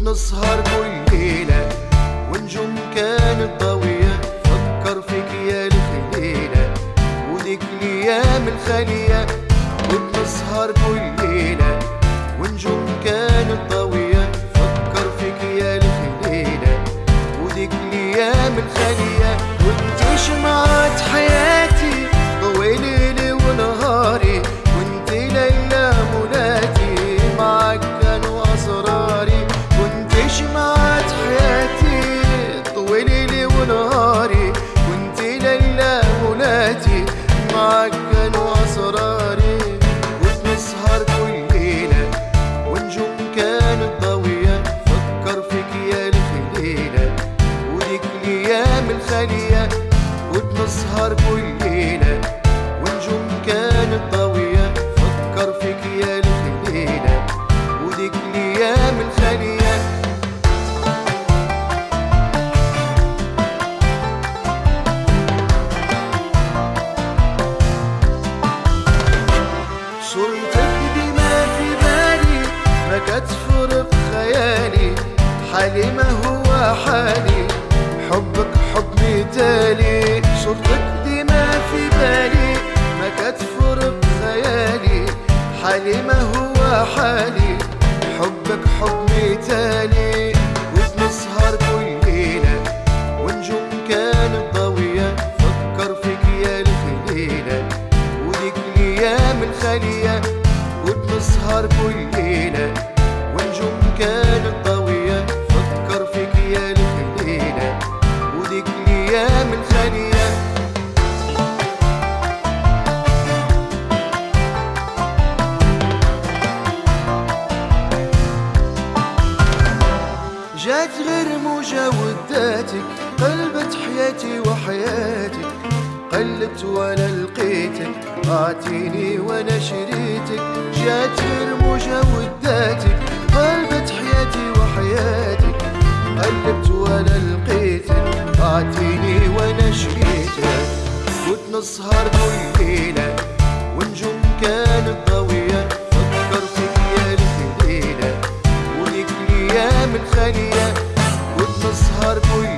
وتنسهر كل ليلة ونجوم كانت ضوية فكر فيك يا الخليلة وديك الأيام الخالية. وتنسهر كل ليلة ونجوم كانت ضوية فكر فيك يا الخليلة وديك الأيام الخالية. وانت شمعة حياتي وتنسهر كل ليلة ونجوم كانت ضوية فكر فيك يا الخليلة وديك الأيام الخالية. صورتك ديما في بالي ما كتفرق خيالي. حالي ما هو حالي حبك حب مثالي. صورتك ديما في بالي ما كتفرق خيالي حالي ما هو حالي حبك حب مثالي وتنسهر كل ليلة ونجوم كانت ضوية فكر فيك يا الخليلة وديك الأيام الخالية وبنسهر كل ليلة. وحداتك قلبت حياتي وحياتك قلبت وأنا لقيتك أعطيني وأنا شريتك جات الموجة وداتك قلبت حياتي وحياتك قلبت وأنا لقيتك أعطيني وأنا شريتك. كنت نسهر كل ليلة ونجوم كانت ضوية فكرت فيا الخليلة وليك الأيام الخالية har bu